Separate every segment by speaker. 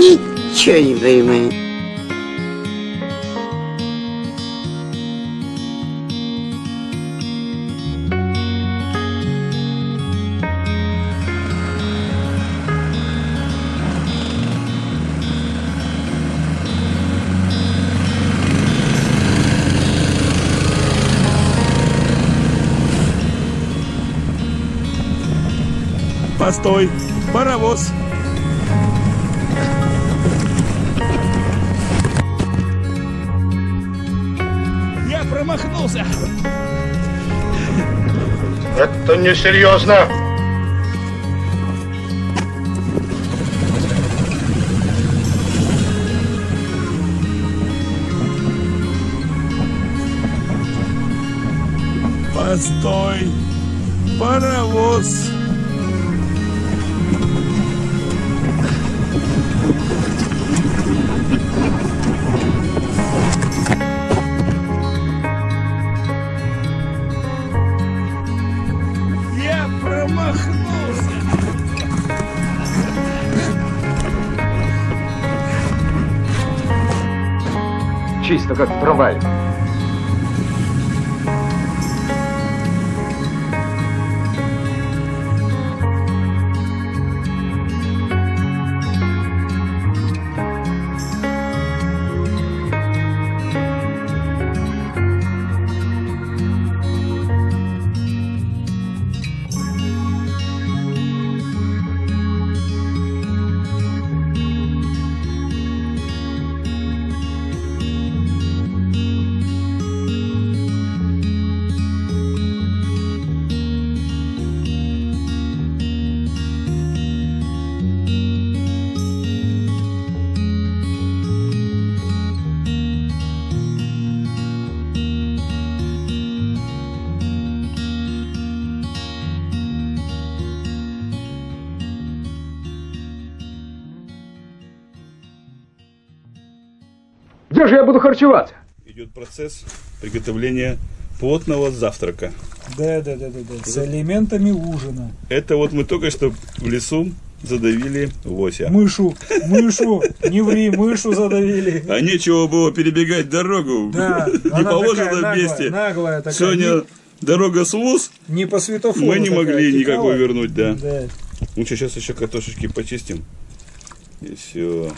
Speaker 1: Ничего не понимаю.
Speaker 2: Постой, паровоз. Промахнулся.
Speaker 3: Это несерьезно.
Speaker 2: Постой, паровоз. Промахнулся.
Speaker 4: Чисто как в Где же я буду харчеваться?
Speaker 2: Идет процесс приготовления плотного завтрака.
Speaker 5: Да, да, да, да, да. С элементами ужина.
Speaker 2: Это вот мы только что в лесу задавили лося.
Speaker 5: Мышу, мышу, не ври, мышу задавили.
Speaker 2: А нечего было перебегать дорогу.
Speaker 5: Да,
Speaker 2: не положено
Speaker 5: такая наглая,
Speaker 2: вместе.
Speaker 5: наглая такая.
Speaker 2: Сегодня дорога с луз,
Speaker 5: Не по светофору
Speaker 2: мы не
Speaker 5: такая,
Speaker 2: могли никакой вернуть, да.
Speaker 5: Да.
Speaker 2: Ну что, сейчас еще картошечки почистим. И все.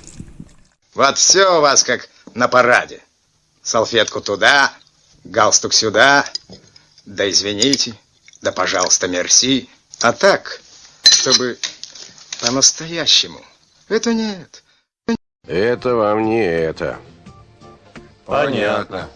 Speaker 6: Вот все у вас как на параде. Салфетку туда, галстук сюда. Да извините, да пожалуйста, мерси. А так, чтобы по-настоящему. Это нет.
Speaker 3: Это вам не это.
Speaker 7: Понятно.